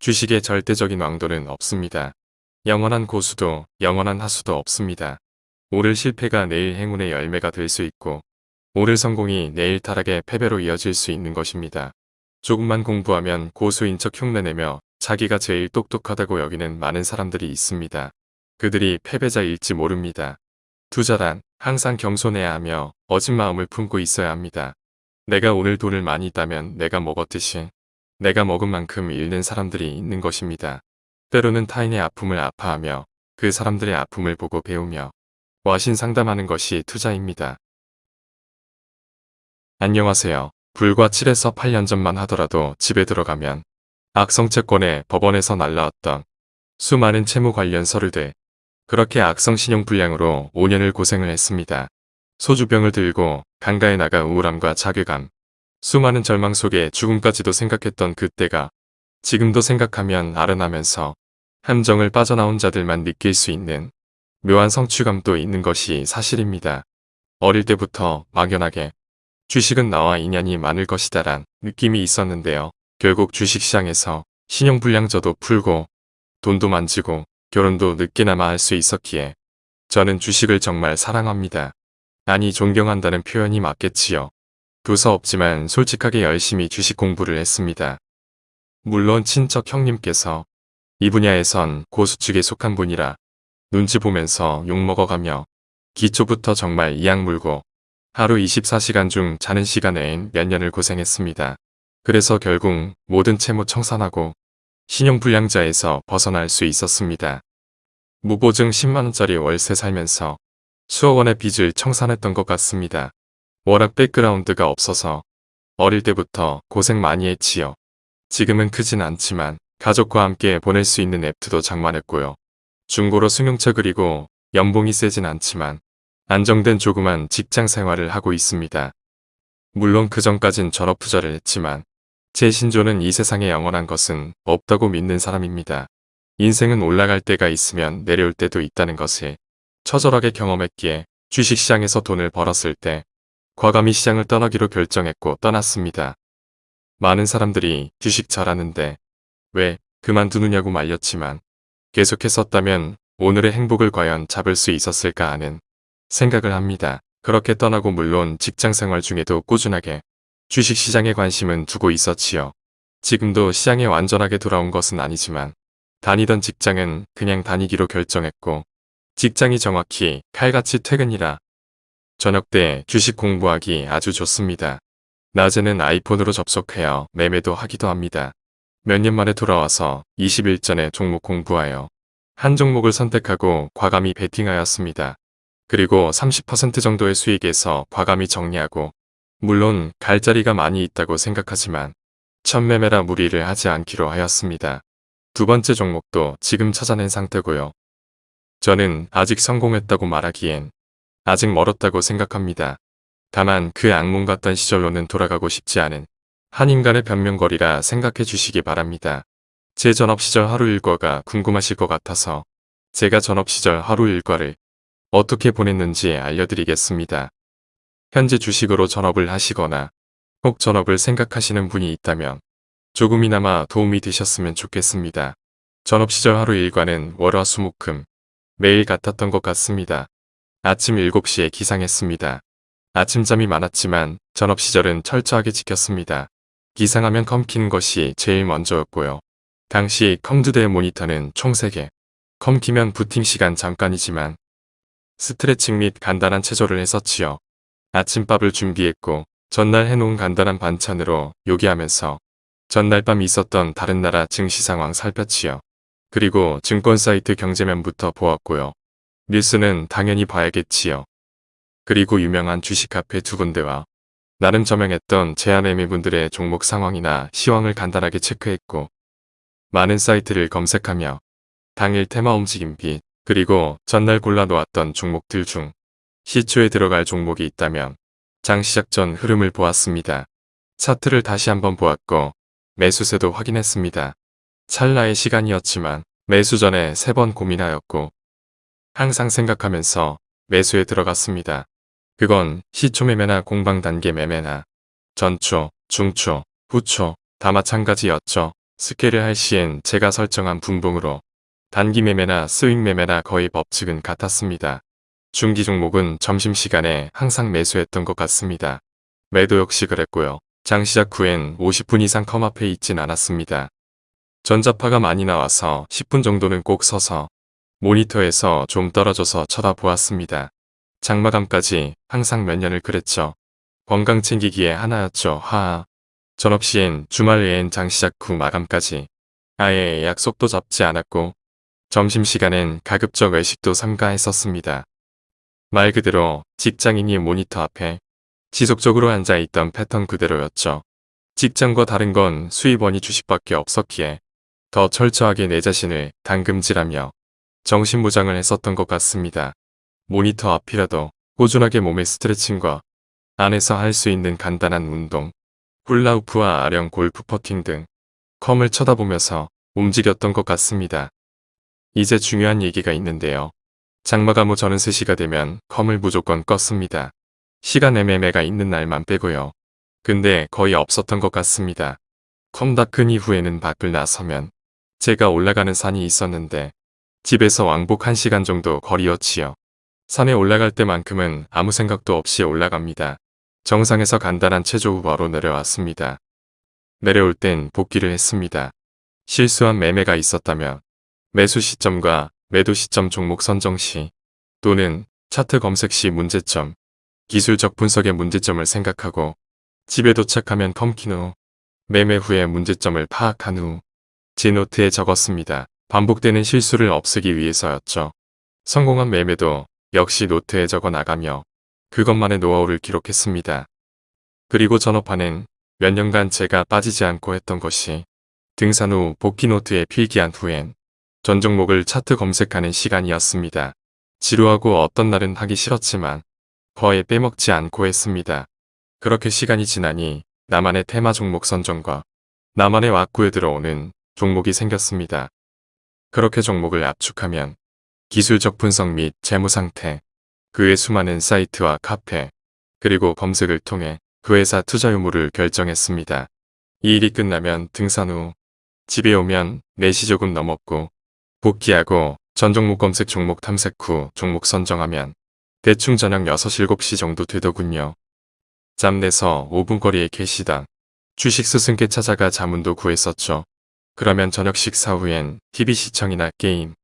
주식의 절대적인 왕도는 없습니다. 영원한 고수도 영원한 하수도 없습니다. 오늘 실패가 내일 행운의 열매가 될 수 있고 오늘 성공이 내일 타락의 패배로 이어질 수 있는 것입니다. 조금만 공부하면 고수인 척 흉내내며 자기가 제일 똑똑하다고 여기는 많은 사람들이 있습니다. 그들이 패배자일지 모릅니다. 투자란 항상 겸손해야 하며 어진 마음을 품고 있어야 합니다. 내가 오늘 돈을 많이 있다면 내가 먹었듯이 내가 먹은 만큼 잃는 사람들이 있는 것입니다. 때로는 타인의 아픔을 아파하며 그 사람들의 아픔을 보고 배우며 와신 상담하는 것이 투자입니다. 안녕하세요. 불과 7에서 8년 전만 하더라도 집에 들어가면 악성채권에 법원에서 날라왔던 수많은 채무 관련 서류들 그렇게 악성 신용 불량으로 5년을 고생을 했습니다. 소주병을 들고 강가에 나가 우울함과 자괴감 수많은 절망 속에 죽음까지도 생각했던 그때가 지금도 생각하면 아른하면서 함정을 빠져나온 자들만 느낄 수 있는 묘한 성취감도 있는 것이 사실입니다. 어릴 때부터 막연하게 주식은 나와 인연이 많을 것이다란 느낌이 있었는데요. 결국 주식시장에서 신용불량저도 풀고 돈도 만지고 결혼도 늦게나마 할 수 있었기에 저는 주식을 정말 사랑합니다. 아니 존경한다는 표현이 맞겠지요. 교사 없지만 솔직하게 열심히 주식 공부를 했습니다. 물론 친척 형님께서 이 분야에선 고수 측에 속한 분이라 눈치 보면서 욕먹어가며 기초부터 정말 이악 물고 하루 24시간 중 자는 시간에인 몇 년을 고생했습니다. 그래서 결국 모든 채무 청산하고 신용불량자에서 벗어날 수 있었습니다. 무보증 10만원짜리 월세 살면서 수억 원의 빚을 청산했던 것 같습니다. 워낙 백그라운드가 없어서 어릴 때부터 고생 많이 했지요. 지금은 크진 않지만 가족과 함께 보낼 수 있는 앱트도 장만했고요. 중고로 승용차 그리고 연봉이 세진 않지만 안정된 조그만 직장 생활을 하고 있습니다. 물론 그 전까진 전업 투자를 했지만 제 신조는 이 세상에 영원한 것은 없다고 믿는 사람입니다. 인생은 올라갈 때가 있으면 내려올 때도 있다는 것을 처절하게 경험했기에 주식시장에서 돈을 벌었을 때 과감히 시장을 떠나기로 결정했고 떠났습니다. 많은 사람들이 주식 잘하는데 왜 그만두느냐고 말렸지만 계속했었다면 오늘의 행복을 과연 잡을 수 있었을까 하는 생각을 합니다. 그렇게 떠나고 물론 직장생활 중에도 꾸준하게 주식시장에 관심은 두고 있었지요. 지금도 시장에 완전하게 돌아온 것은 아니지만 다니던 직장은 그냥 다니기로 결정했고 직장이 정확히 칼같이 퇴근이라 저녁 때 주식 공부하기 아주 좋습니다. 낮에는 아이폰으로 접속해요. 매매도 하기도 합니다. 몇 년 만에 돌아와서 20일 전에 종목 공부하여 한 종목을 선택하고 과감히 베팅하였습니다. 그리고 30% 정도의 수익에서 과감히 정리하고 물론 갈 자리가 많이 있다고 생각하지만 첫 매매라 무리를 하지 않기로 하였습니다. 두 번째 종목도 지금 찾아낸 상태고요. 저는 아직 성공했다고 말하기엔 아직 멀었다고 생각합니다. 다만 그 악몽 같던 시절로는 돌아가고 싶지 않은 한 인간의 변명거리라 생각해 주시기 바랍니다. 제 전업 시절 하루 일과가 궁금하실 것 같아서 제가 전업 시절 하루 일과를 어떻게 보냈는지 알려드리겠습니다. 현재 주식으로 전업을 하시거나 꼭 전업을 생각하시는 분이 있다면 조금이나마 도움이 되셨으면 좋겠습니다. 전업 시절 하루 일과는 월화수목금 매일 같았던 것 같습니다. 아침 7시에 기상했습니다. 아침잠이 많았지만 전업 시절은 철저하게 지켰습니다. 기상하면 컴 키는 것이 제일 먼저였고요. 당시 컴 두 대 모니터는 총 3개. 컴 키면 부팅 시간 잠깐이지만 스트레칭 및 간단한 체조를 했었지요. 아침밥을 준비했고 전날 해놓은 간단한 반찬으로 요기하면서 전날 밤 있었던 다른 나라 증시 상황 살폈지요. 그리고 증권 사이트 경제면부터 보았고요. 뉴스는 당연히 봐야겠지요. 그리고 유명한 주식 카페 두 군데와 나름 저명했던 제안매매분들의 종목 상황이나 시황을 간단하게 체크했고 많은 사이트를 검색하며 당일 테마 움직임 빛 그리고 전날 골라놓았던 종목들 중 시초에 들어갈 종목이 있다면 장 시작 전 흐름을 보았습니다. 차트를 다시 한번 보았고 매수세도 확인했습니다. 찰나의 시간이었지만 매수 전에 세 번 고민하였고 항상 생각하면서 매수에 들어갔습니다. 그건 시초 매매나 공방 단계 매매나 전초, 중초, 후초 다 마찬가지였죠. 스케일을 할 시엔 제가 설정한 분봉으로 단기 매매나 스윙 매매나 거의 법칙은 같았습니다. 중기 종목은 점심시간에 항상 매수했던 것 같습니다. 매도 역시 그랬고요. 장 시작 후엔 50분 이상 컴 앞에 있진 않았습니다. 전자파가 많이 나와서 10분 정도는 꼭 서서 모니터에서 좀 떨어져서 쳐다보았습니다. 장마감까지 항상 몇 년을 그랬죠. 건강 챙기기에 하나였죠. 하하. 전업 시엔 주말 외엔 장 시작 후 마감까지 아예 약속도 잡지 않았고 점심시간엔 가급적 외식도 삼가했었습니다. 말 그대로 직장인이 모니터 앞에 지속적으로 앉아있던 패턴 그대로였죠. 직장과 다른 건 수입원이 주식밖에 없었기에 더 철저하게 내 자신을 당금질하며 정신무장을 했었던 것 같습니다. 모니터 앞이라도 꾸준하게 몸의 스트레칭과 안에서 할 수 있는 간단한 운동, 훌라우프와 아령 골프 퍼팅 등 컴을 쳐다보면서 움직였던 것 같습니다. 이제 중요한 얘기가 있는데요. 장마감 후 저는 3시가 되면 컴을 무조건 껐습니다. 시간 애매매가 있는 날만 빼고요. 근데 거의 없었던 것 같습니다. 컴 닫은 이후에는 밖을 나서면 제가 올라가는 산이 있었는데 집에서 왕복 1시간 정도 거리였지요. 산에 올라갈 때만큼은 아무 생각도 없이 올라갑니다. 정상에서 간단한 체조 후 바로 내려왔습니다. 내려올 땐 복귀를 했습니다. 실수한 매매가 있었다면 매수 시점과 매도 시점 종목 선정 시 또는 차트 검색 시 문제점, 기술적 분석의 문제점을 생각하고 집에 도착하면 컴킨 후 매매 후에 문제점을 파악한 후 제 노트에 적었습니다. 반복되는 실수를 없애기 위해서였죠. 성공한 매매도 역시 노트에 적어 나가며 그것만의 노하우를 기록했습니다. 그리고 전업판엔 몇 년간 제가 빠지지 않고 했던 것이 등산 후 복귀 노트에 필기한 후엔 전 종목을 차트 검색하는 시간이었습니다. 지루하고 어떤 날은 하기 싫었지만 거의 빼먹지 않고 했습니다. 그렇게 시간이 지나니 나만의 테마 종목 선정과 나만의 왁구에 들어오는 종목이 생겼습니다. 그렇게 종목을 압축하면 기술적 분석 및 재무 상태, 그의 수많은 사이트와 카페, 그리고 검색을 통해 그 회사 투자 유무를 결정했습니다. 이 일이 끝나면 등산 후 집에 오면 4시 조금 넘었고 복귀하고 전 종목 검색 종목 탐색 후 종목 선정하면 대충 저녁 6, 7시 정도 되더군요. 짬내서 5분 거리에 계시다. 주식 스승께 찾아가 자문도 구했었죠. 그러면 저녁 식사 후엔 TV 시청이나 게임,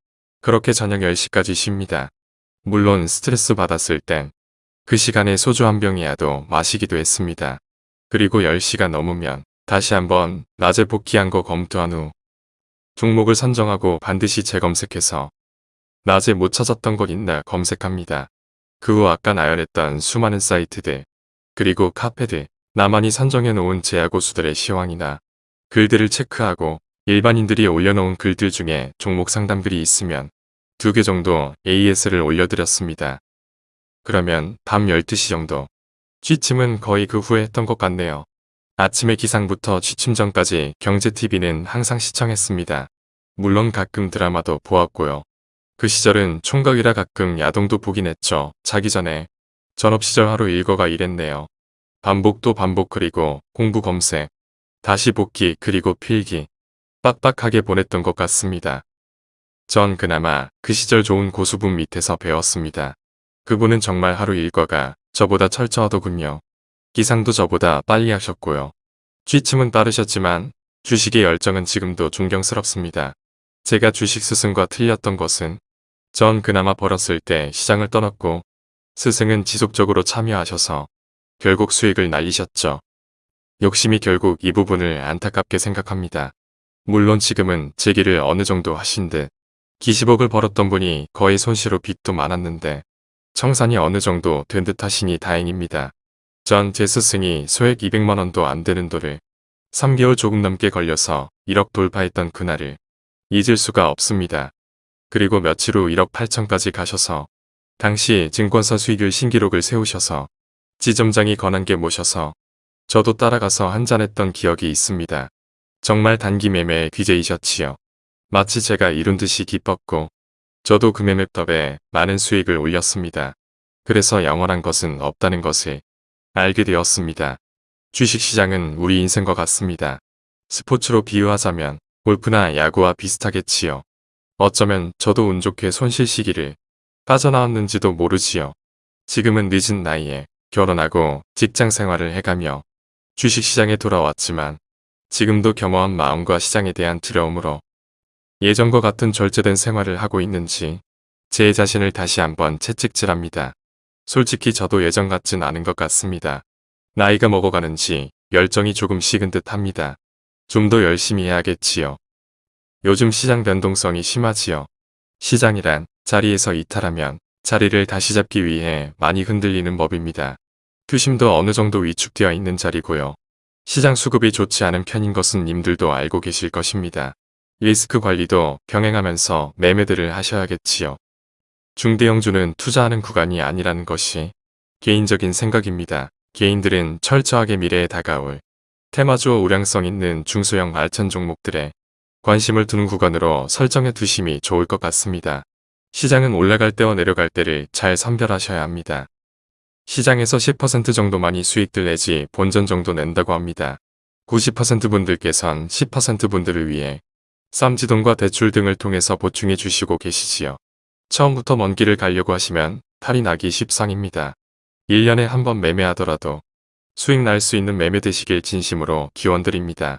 그렇게 저녁 10시까지 쉽니다. 물론 스트레스 받았을 땐 그 시간에 소주 한 병이라도 마시기도 했습니다. 그리고 10시가 넘으면 다시 한번 낮에 복귀한 거 검토한 후 종목을 선정하고 반드시 재검색해서 낮에 못 찾았던 것 있나 검색합니다. 그 후 아까 나열했던 수많은 사이트들 그리고 카페들 나만이 선정해 놓은 제야 고수들의 시황이나 글들을 체크하고 일반인들이 올려놓은 글들 중에 종목 상담글이 있으면 두 개 정도 AS를 올려드렸습니다. 그러면 밤 12시 정도 취침은 거의 그 후에 했던 것 같네요. 아침에 기상부터 취침 전까지 경제TV는 항상 시청했습니다. 물론 가끔 드라마도 보았고요. 그 시절은 총각이라 가끔 야동도 보긴 했죠. 자기 전에 전업시절 하루 일과가 이랬네요. 반복 또 반복 그리고 공부 검색, 다시 복귀 그리고 필기. 빡빡하게 보냈던 것 같습니다. 전 그나마 그 시절 좋은 고수분 밑에서 배웠습니다. 그분은 정말 하루 일과가 저보다 철저하더군요. 기상도 저보다 빨리 하셨고요. 취침은 빠르셨지만 주식의 열정은 지금도 존경스럽습니다. 제가 주식 스승과 틀렸던 것은 전 그나마 벌었을 때 시장을 떠났고 스승은 지속적으로 참여하셔서 결국 수익을 날리셨죠. 욕심이 결국 이 부분을 안타깝게 생각합니다. 물론 지금은 제기를 어느 정도 하신 듯 기십억을 벌었던 분이 거의 손실로 빚도 많았는데 청산이 어느 정도 된 듯 하시니 다행입니다. 전 제 스승이 소액 200만원도 안 되는 돌을 3개월 조금 넘게 걸려서 1억 돌파했던 그날을 잊을 수가 없습니다. 그리고 며칠 후 1억 8천까지 가셔서 당시 증권사 수익률 신기록을 세우셔서 지점장이 권한게 모셔서 저도 따라가서 한잔했던 기억이 있습니다. 정말 단기 매매의 귀재이셨지요. 마치 제가 이룬 듯이 기뻤고 저도 그 매매 덕에 많은 수익을 올렸습니다. 그래서 영원한 것은 없다는 것을 알게 되었습니다. 주식시장은 우리 인생과 같습니다. 스포츠로 비유하자면 골프나 야구와 비슷하겠지요. 어쩌면 저도 운 좋게 손실 시기를 빠져나왔는지도 모르지요. 지금은 늦은 나이에 결혼하고 직장 생활을 해가며 주식시장에 돌아왔지만 지금도 겸허한 마음과 시장에 대한 두려움으로 예전과 같은 절제된 생활을 하고 있는지 제 자신을 다시 한번 채찍질합니다. 솔직히 저도 예전 같진 않은 것 같습니다. 나이가 먹어가는지 열정이 조금 식은 듯 합니다. 좀 더 열심히 해야겠지요. 요즘 시장 변동성이 심하지요. 시장이란 자리에서 이탈하면 자리를 다시 잡기 위해 많이 흔들리는 법입니다. 투심도 어느 정도 위축되어 있는 자리고요. 시장 수급이 좋지 않은 편인 것은 님들도 알고 계실 것입니다. 리스크 관리도 병행하면서 매매들을 하셔야겠지요. 중대형주는 투자하는 구간이 아니라는 것이 개인적인 생각입니다. 개인들은 철저하게 미래에 다가올 테마주어 우량성 있는 중소형 알천 종목들에 관심을 두는 구간으로 설정해 두심이 좋을 것 같습니다. 시장은 올라갈 때와 내려갈 때를 잘 선별하셔야 합니다. 시장에서 10% 정도만이 수익들 내지 본전 정도 낸다고 합니다. 90% 분들께선 10% 분들을 위해 쌈지돈과 대출 등을 통해서 보충해 주시고 계시지요. 처음부터 먼 길을 가려고 하시면 탈이 나기 십상입니다. 1년에 한 번 매매하더라도 수익 날 수 있는 매매 되시길 진심으로 기원드립니다.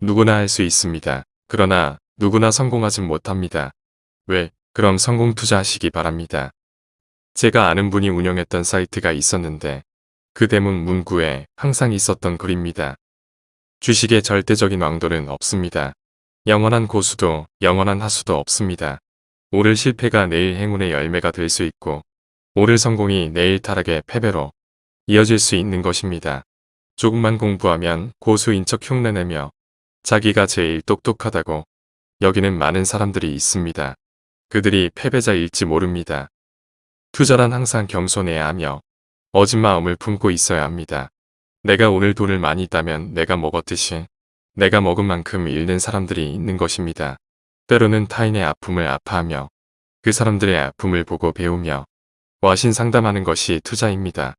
누구나 할 수 있습니다. 그러나 누구나 성공하진 못합니다. 왜? 그럼 성공 투자하시기 바랍니다. 제가 아는 분이 운영했던 사이트가 있었는데 그 대문 문구에 항상 있었던 글입니다. 주식의 절대적인 왕도는 없습니다. 영원한 고수도 영원한 하수도 없습니다. 오늘 실패가 내일 행운의 열매가 될 수 있고 오늘 성공이 내일 타락의 패배로 이어질 수 있는 것입니다. 조금만 공부하면 고수인 척 흉내내며 자기가 제일 똑똑하다고 여기는 많은 사람들이 있습니다. 그들이 패배자일지 모릅니다. 투자란 항상 겸손해야 하며 어진 마음을 품고 있어야 합니다. 내가 오늘 돈을 많이 있다면 내가 먹었듯이 내가 먹은 만큼 잃는 사람들이 있는 것입니다. 때로는 타인의 아픔을 아파하며 그 사람들의 아픔을 보고 배우며 와신 상담하는 것이 투자입니다.